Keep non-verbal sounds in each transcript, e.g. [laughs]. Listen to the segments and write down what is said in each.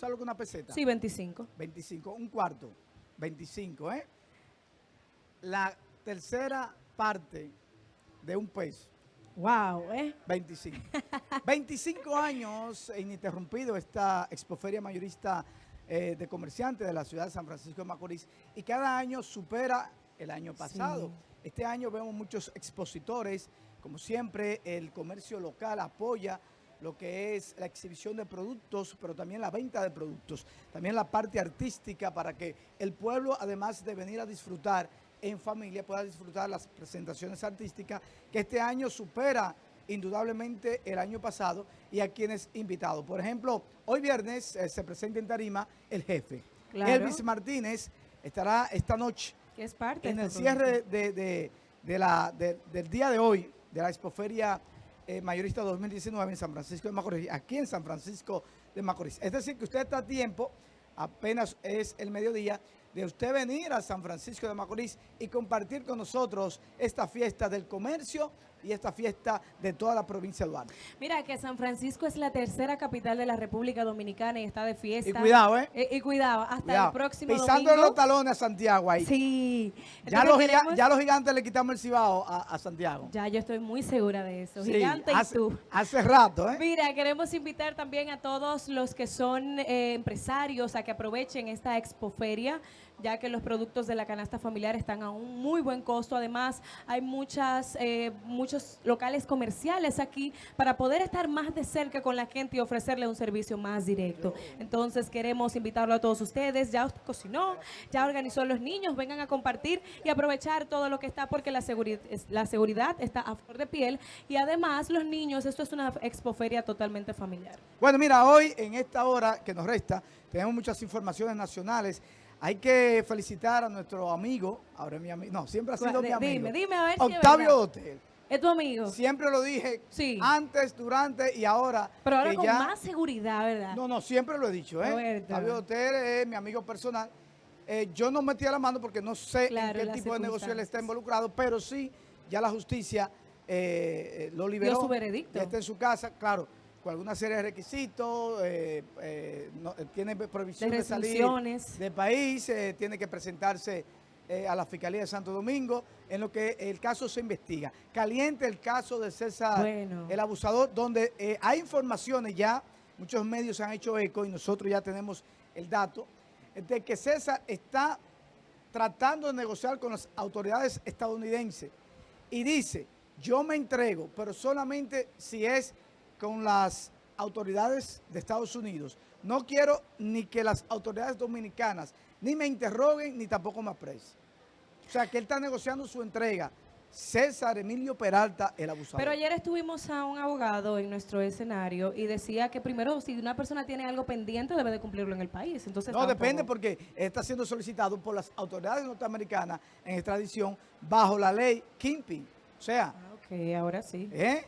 ¿Sabes lo que es una peseta? Sí, 25. 25, un cuarto, 25, ¿eh? La tercera parte de un peso, Wow, ¿eh? 25. 25 [laughs] años ininterrumpido esta expoferia mayorista eh, de comerciantes de la ciudad de San Francisco de Macorís y cada año supera el año pasado. Sí. Este año vemos muchos expositores, como siempre el comercio local apoya lo que es la exhibición de productos, pero también la venta de productos, también la parte artística para que el pueblo, además de venir a disfrutar en familia, pueda disfrutar las presentaciones artísticas, que este año supera indudablemente el año pasado y a quienes invitados. Por ejemplo, hoy viernes eh, se presenta en Tarima el jefe. Claro. Elvis Martínez estará esta noche Que es parte en el cierre de, de- de la, de- del día de hoy, de la Expoferia eh, Mayorista 2019 en San Francisco de Macorís, aquí en San Francisco de Macorís. Es decir, que usted está a tiempo, apenas es el mediodía, de usted venir a San Francisco de Macorís y compartir con nosotros esta fiesta del comercio y esta fiesta de toda la provincia de Duarte. Mira que San Francisco es la tercera capital de la República Dominicana y está de fiesta. Y cuidado, ¿eh? Eh, y cuidado, hasta Cuidado, el próximo Pisando los talones a Santiago ahí. Sí. Ya, los, queremos- ya los gigantes le quitamos el cibao a, a Santiago. Ya, yo estoy muy segura de eso. Sí, Gigante hace, y tú. hace rato, ¿eh? Mira, queremos invitar también a todos los que son eh, empresarios a que aprovechen esta expoferia, ya que los productos de la canasta familiar están a un muy buen costo. Además, hay muchas, eh, muchos locales comerciales aquí para poder estar más de cerca con la gente y ofrecerle un servicio más directo. Entonces, queremos invitarlo a todos ustedes. Ya usted cocinó, ya organizó los niños, vengan a compartir y aprovechar todo lo que está porque la, seguri- es- la seguridad está a flor de piel y además los niños, esto es una expoferia totalmente familiar. Bueno, mira, hoy en esta hora que nos resta, tenemos muchas informaciones nacionales. Hay que felicitar a nuestro amigo, ahora es mi amigo, no, siempre ha sido mi amigo. dime, dime a ver si es Octavio. Dotel. ¿Es tu amigo? Siempre lo dije Sí. antes, durante y ahora. Pero ahora con ya- más seguridad, ¿verdad? No, no, siempre lo he dicho, ¿eh? Octavio Dotel es mi amigo personal. Eh, yo no metí la mano porque no sé Claro, en qué tipo de negocio él está involucrado, pero sí, ya la justicia eh, eh, lo liberó. su veredicto. Ya está en su casa, claro, con alguna serie de requisitos, eh, eh, no- eh, tiene prohibición De de, salir del país, eh, tiene que presentarse a la Fiscalía de Santo Domingo, en lo que el caso se investiga. Caliente el caso de César, Bueno. el abusador, donde hay informaciones ya, muchos medios han hecho eco y nosotros ya tenemos el dato, de que César está tratando de negociar con las autoridades estadounidenses y dice, yo me entrego, pero solamente si es con las autoridades de Estados Unidos. No quiero ni que las autoridades dominicanas ni me interroguen ni tampoco me aprecien. O sea, que él está negociando su entrega. César Emilio Peralta, el abusador. Pero ayer estuvimos a un abogado en nuestro escenario y decía que primero si una persona tiene algo pendiente debe de cumplirlo en el país. Entonces No, tampoco- depende porque está siendo solicitado por las autoridades norteamericanas en extradición bajo la ley Kimping. O sea, Ah, Ok, ahora sí. ¿eh?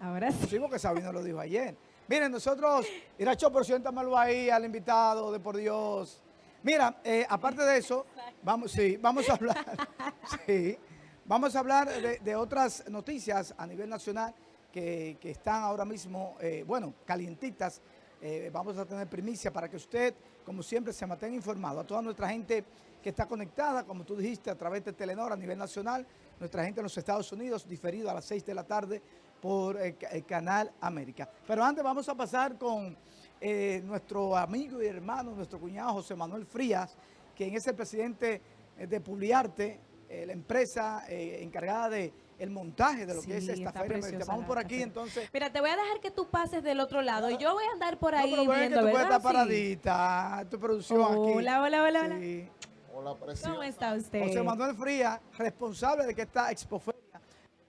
Ahora sí. Sí, porque Sabino lo dijo ayer. Miren, nosotros, Iracho, por siéntamelo ahí al invitado, de por Dios. Mira, eh, aparte de eso, vamos, sí, vamos a hablar, [laughs] sí, vamos a hablar de, de otras noticias a nivel nacional que, que están ahora mismo, eh, bueno, calientitas. Eh, vamos a tener primicia para que usted, como siempre, se mantenga informado. A toda nuestra gente que está conectada, como tú dijiste, a través de Telenor a nivel nacional, nuestra gente en los Estados Unidos, diferido a las 6 de la tarde por el Canal América. Pero antes vamos a pasar con eh, nuestro amigo y hermano, nuestro cuñado José Manuel Frías, quien es el presidente eh, de Publiarte, eh, la empresa eh, encargada de el montaje de lo que es Sí, esta feria. preciosa Vamos por aquí, feria. entonces. Mira, te voy a dejar que tú pases del otro lado y yo voy a andar por No, ahí pero ven que viendo, tú puedes ¿verdad? estar Sí. paradita, tu producción aquí. Hola, hola, hola, hola. Sí. Hola, preciosa. ¿Cómo está usted? José Manuel Frías, responsable de que esta expoferia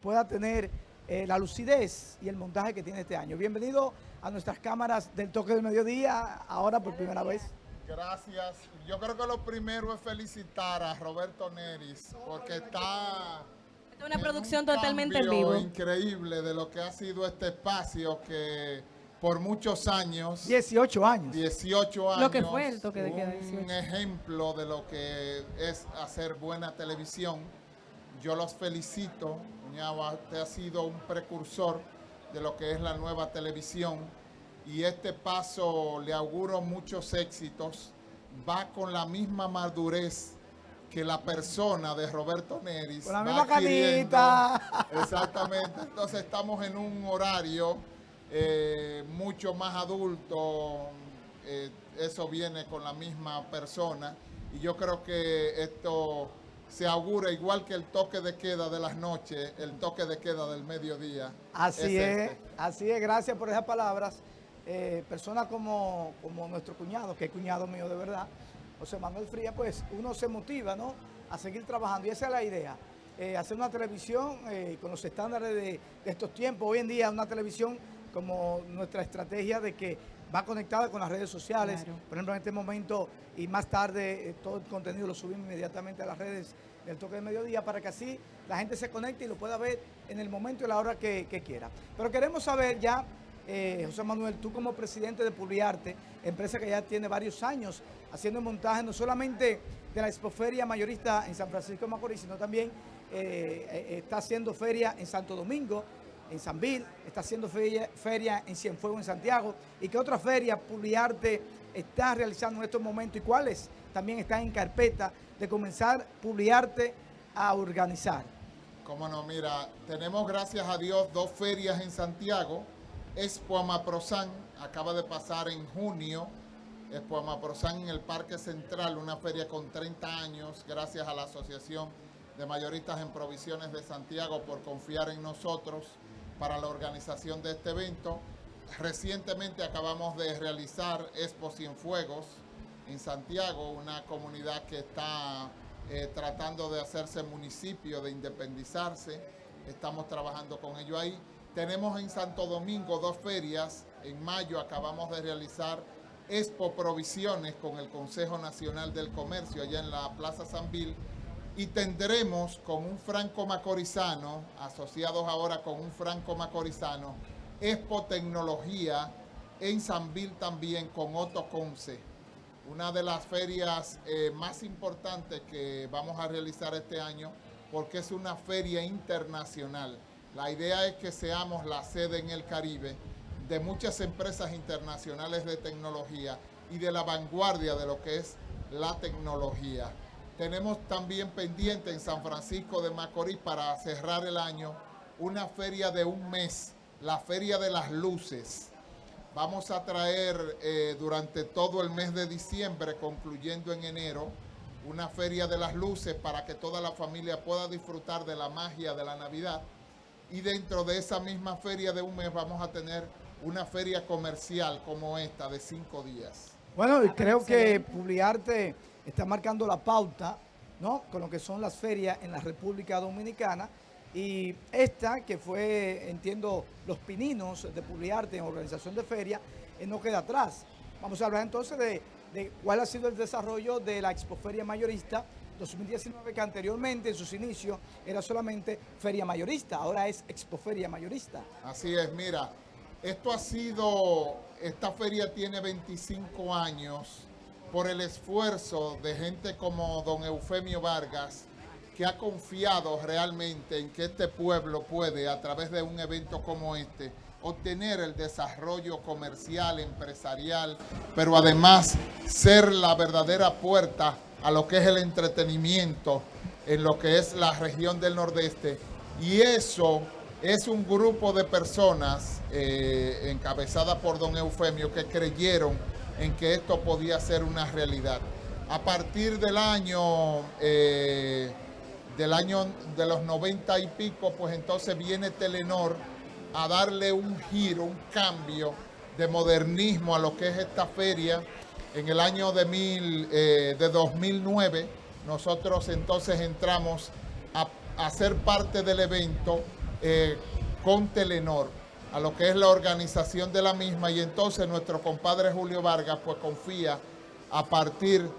pueda tener eh, la lucidez y el montaje que tiene este año. Bienvenido a nuestras cámaras del toque del mediodía, ahora por primera vez. Gracias. Yo creo que lo primero es felicitar a Roberto Neris porque está Esta es una producción un totalmente en vivo. increíble de lo que ha sido este espacio que por muchos años, 18 años. 18 años, Lo que fue el toque de queda, un 18. ejemplo de lo que es hacer buena televisión. Yo los felicito, Ñaba, usted ha sido un precursor de lo que es la nueva televisión y este paso le auguro muchos éxitos. Va con la misma madurez que la persona de Roberto Neris. Con la misma canita. [laughs] Exactamente. Entonces estamos en un horario eh, mucho más adulto. eh, eso viene con la misma persona. Y yo creo que esto se augura igual que el toque de queda de las noches, el toque de queda del mediodía. Así es, este. así es, gracias por esas palabras. Eh, personas como, como nuestro cuñado, que es cuñado mío de verdad, José Manuel Fría, pues uno se motiva, ¿no? A seguir trabajando y esa es la idea. Eh, hacer una televisión eh, con los estándares de, de estos tiempos. Hoy en día una televisión como nuestra estrategia de que va conectada con las redes sociales. Claro. Por ejemplo, en este momento y más tarde eh, todo el contenido lo subimos inmediatamente a las redes del toque de mediodía para que así la gente se conecte y lo pueda ver en el momento y la hora que, que quiera. Pero queremos saber ya, eh, José Manuel, tú como presidente de Publiarte, empresa que ya tiene varios años haciendo montaje no solamente de la expoferia mayorista en San Francisco de Macorís, sino también eh, eh, está haciendo feria en Santo Domingo, en San Bill, está haciendo feria, en Cienfuegos, en Santiago. ¿Y qué otra feria Publiarte está realizando en estos momentos y cuáles también están en carpeta de comenzar Publiarte a organizar? Cómo no, mira, tenemos gracias a Dios dos ferias en Santiago. Expo Amaprosan acaba de pasar en junio. Expo Amaprosan en el Parque Central, una feria con 30 años, gracias a la Asociación de Mayoristas en Provisiones de Santiago por confiar en nosotros para la organización de este evento. Recientemente acabamos de realizar Expo Cienfuegos en Santiago, una comunidad que está eh, tratando de hacerse municipio, de independizarse. Estamos trabajando con ello ahí. Tenemos en Santo Domingo dos ferias. En mayo acabamos de realizar Expo Provisiones con el Consejo Nacional del Comercio allá en la Plaza San Bill. Y tendremos con un franco macorizano, asociados ahora con un franco macorizano, Expo Tecnología en San Bill también con Otto Conce una de las ferias eh, más importantes que vamos a realizar este año porque es una feria internacional. La idea es que seamos la sede en el Caribe de muchas empresas internacionales de tecnología y de la vanguardia de lo que es la tecnología. Tenemos también pendiente en San Francisco de Macorís para cerrar el año una feria de un mes, la Feria de las Luces. Vamos a traer eh, durante todo el mes de diciembre, concluyendo en enero, una feria de las luces para que toda la familia pueda disfrutar de la magia de la Navidad. Y dentro de esa misma feria de un mes vamos a tener una feria comercial como esta de cinco días. Bueno, y creo que excelente. Está marcando la pauta, ¿no? Con lo que son las ferias en la República Dominicana. Y esta, que fue, entiendo, los pininos de Publiarte en organización de feria, eh, no queda atrás. Vamos a hablar entonces de, de cuál ha sido el desarrollo de la Expoferia Mayorista 2019, que anteriormente en sus inicios era solamente feria mayorista, ahora es Expoferia Mayorista. Así es, mira, esto ha sido, esta feria tiene 25 años por el esfuerzo de gente como don Eufemio Vargas, que ha confiado realmente en que este pueblo puede, a través de un evento como este, obtener el desarrollo comercial, empresarial, pero además ser la verdadera puerta a lo que es el entretenimiento en lo que es la región del Nordeste. Y eso es un grupo de personas eh, encabezada por don Eufemio que creyeron en que esto podía ser una realidad. A partir del año, eh, del año de los 90 y pico, pues entonces viene Telenor a darle un giro, un cambio de modernismo a lo que es esta feria. En el año de, mil, eh, de 2009, nosotros entonces entramos a, a ser parte del evento eh, con Telenor, a lo que es la organización de la misma, y entonces nuestro compadre Julio Vargas pues confía a partir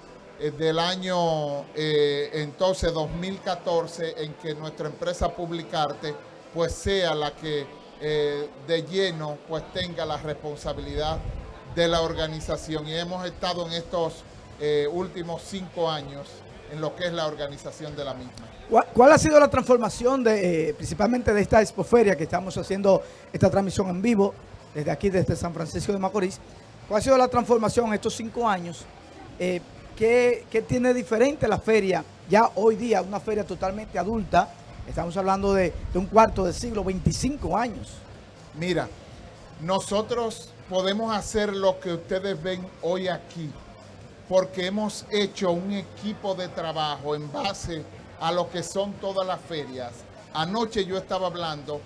eh, del año eh, entonces 2014 en que nuestra empresa Publicarte pues sea la que eh, de lleno pues tenga la responsabilidad de la organización. Y hemos estado en estos últimos cinco años en lo que es la organización de la misma. ¿Cuál, ha sido la transformación de, eh, principalmente de esta expoferia que estamos haciendo esta transmisión en vivo desde aquí, desde San Francisco de Macorís. ¿Cuál ha sido la transformación en estos cinco años? Eh, ¿qué, qué tiene diferente la feria ya hoy día? Una feria totalmente adulta. Estamos hablando de, de un cuarto de siglo, 25 años. Mira, nosotros podemos hacer lo que ustedes ven hoy aquí porque hemos hecho un equipo de trabajo en base a lo que son todas las ferias. Anoche yo estaba hablando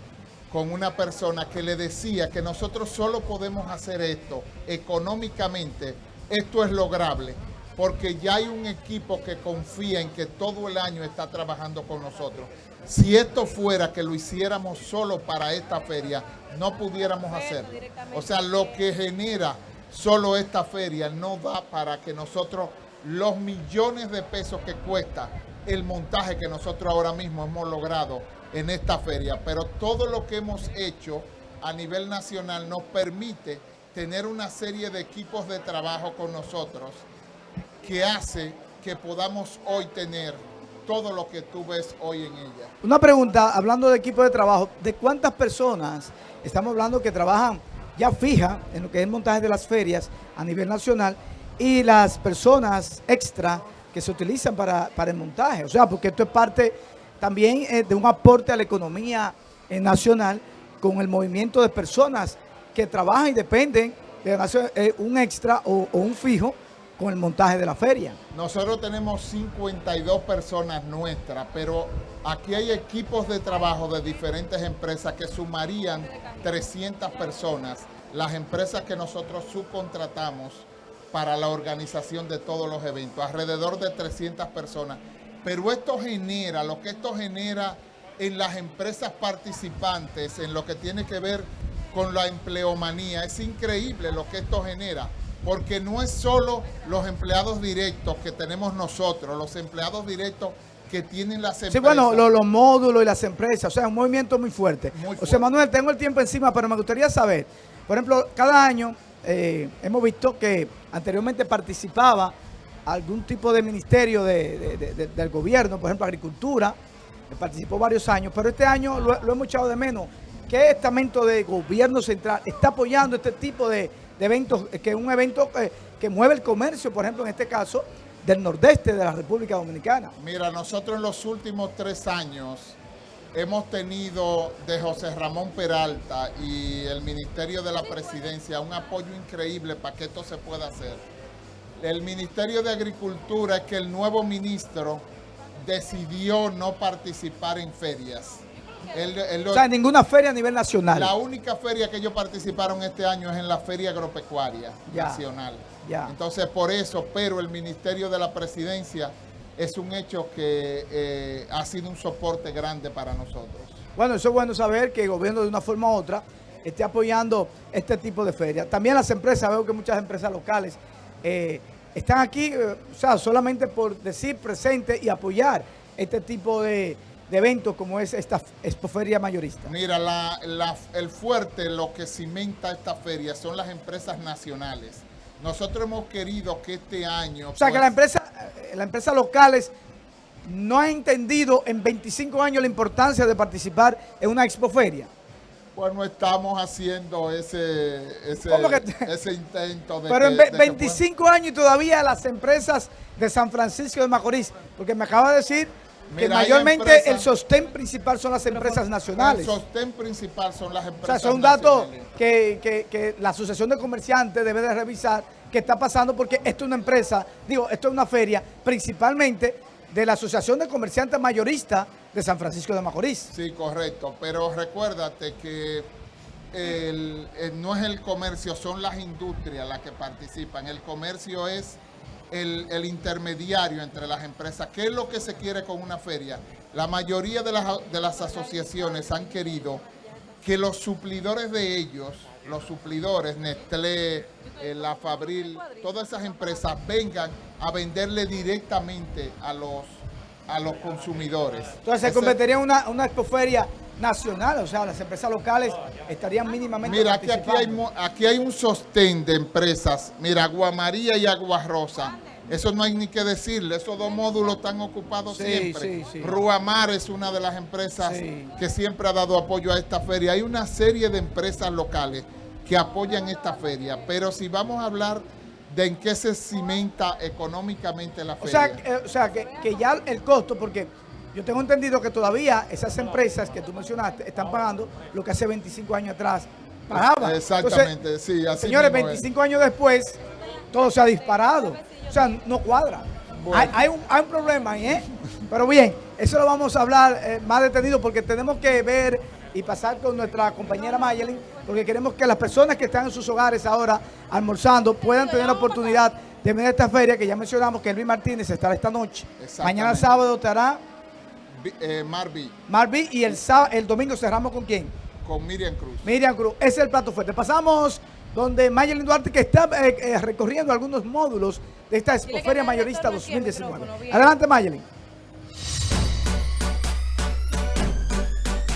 con una persona que le decía que nosotros solo podemos hacer esto económicamente, esto es lograble, porque ya hay un equipo que confía en que todo el año está trabajando con nosotros. Si esto fuera que lo hiciéramos solo para esta feria, no pudiéramos hacerlo. O sea, lo que genera solo esta feria no da para que nosotros los millones de pesos que cuesta el montaje que nosotros ahora mismo hemos logrado en esta feria, pero todo lo que hemos hecho a nivel nacional nos permite tener una serie de equipos de trabajo con nosotros que hace que podamos hoy tener todo lo que tú ves hoy en ella. Una pregunta, hablando de equipo de trabajo, ¿de cuántas personas estamos hablando que trabajan ya fija en lo que es el montaje de las ferias a nivel nacional y las personas extra que se utilizan para, el montaje. O sea, porque esto es parte también eh, de un aporte a la economía eh, nacional con el movimiento de personas que trabajan y dependen de eh, un extra o un fijo con el montaje de la feria. Nosotros tenemos 52 personas nuestras, pero aquí hay equipos de trabajo de diferentes empresas que sumarían 300 personas, las empresas que nosotros subcontratamos para la organización de todos los eventos, alrededor de 300 personas. Pero esto genera, lo que esto genera en las empresas participantes, en lo que tiene que ver con la empleomanía, es increíble lo que esto genera porque no es solo los empleados directos que tenemos nosotros, los empleados directos que tienen las empresas. Sí, bueno, los, módulos y las empresas, o sea, un movimiento muy fuerte. O sea, Manuel, tengo el tiempo encima, pero me gustaría saber, por ejemplo, cada año eh, hemos visto que anteriormente participaba algún tipo de ministerio del gobierno, por ejemplo, Agricultura, participó varios años, pero este año lo, lo hemos echado de menos. ¿Qué estamento de gobierno central está apoyando este tipo de de eventos, que es un evento que, mueve el comercio, por ejemplo, en este caso, del nordeste de la República Dominicana. Mira, nosotros en los últimos tres años hemos tenido de José Ramón Peralta y el Ministerio de la Presidencia un apoyo increíble para que esto se pueda hacer. El Ministerio de Agricultura es que el nuevo ministro decidió no participar en ferias o sea, ninguna feria a nivel nacional. La única feria que ellos participaron este año es en la Feria Agropecuaria Nacional. Entonces, por eso, pero el Ministerio de la Presidencia es un hecho que eh, ha sido un soporte grande para nosotros. Bueno, eso es bueno saber que el gobierno de una forma u otra esté apoyando este tipo de ferias. También las empresas, veo que muchas empresas locales eh, están aquí, eh, o sea, solamente por decir presente y apoyar este tipo de de eventos como es esta expoferia mayorista? Mira, el fuerte, lo que cimenta esta feria son las empresas nacionales. Nosotros hemos querido que este año... O sea, que la pues, empresa, eh, la empresa locales no ha entendido en 25 años la importancia de participar en una expoferia. Bueno, estamos haciendo ese, ese, intento de... Pero en 25 años y todavía las empresas de San Francisco de Macorís, porque me acaba de decir que mayormente el sostén principal son las empresas nacionales. El sostén principal son las empresas O sea, es un dato que, la Asociación de Comerciantes debe de revisar qué está pasando porque esto es una empresa, digo, esto es una feria principalmente de la Asociación de Comerciantes Mayoristas de San Francisco de Macorís. Sí, correcto, pero recuérdate que no es el comercio, son las industrias las que participan. El comercio es el, intermediario entre las empresas. ¿Qué es lo que se quiere con una feria? La mayoría de las, de las asociaciones han querido que los suplidores de ellos, los suplidores, Nestlé, eh, La Fabril, todas esas empresas vengan a venderle directamente a los, a los consumidores. Entonces se convertiría en una, una expoferia nacional, o sea, las empresas locales estarían mínimamente Mira, aquí, aquí, hay, aquí hay un sostén de empresas, mira, Agua María y Agua Rosa, eso no hay ni que decirle, esos dos módulos están ocupados siempre. Ruamar es una de las empresas que siempre ha dado apoyo a esta feria. Hay una serie de empresas locales que apoyan esta feria. Pero si vamos a hablar de en qué se cimenta económicamente la O feria. sea, eh, o sea que, que ya el costo, porque yo tengo entendido que todavía esas empresas que tú mencionaste están pagando lo que hace 25 años atrás pagaban. Exactamente, sí, así Señores, mismo es. 25 años después, todo se ha disparado. O sea, no cuadra. Bueno. Hay, hay un, hay un problema ahí, ¿eh? Pero bien, eso lo vamos a hablar eh, más detenido porque tenemos que ver y pasar con nuestra compañera Mayelin, porque queremos que las personas que están en sus hogares ahora almorzando puedan tener la oportunidad de venir a esta feria que ya mencionamos que Luis Martínez estará esta noche. Mañana sábado estará eh, Marvi, Marví y el, el domingo cerramos con quién? con Miriam Cruz. Miriam Cruz, ese es el plato fuerte. Pasamos donde Mayelin Duarte que está eh, eh, recorriendo algunos módulos de esta Expoferia Mayorista retorne aquí el 2019. micrófono, bien. Adelante Mayelin.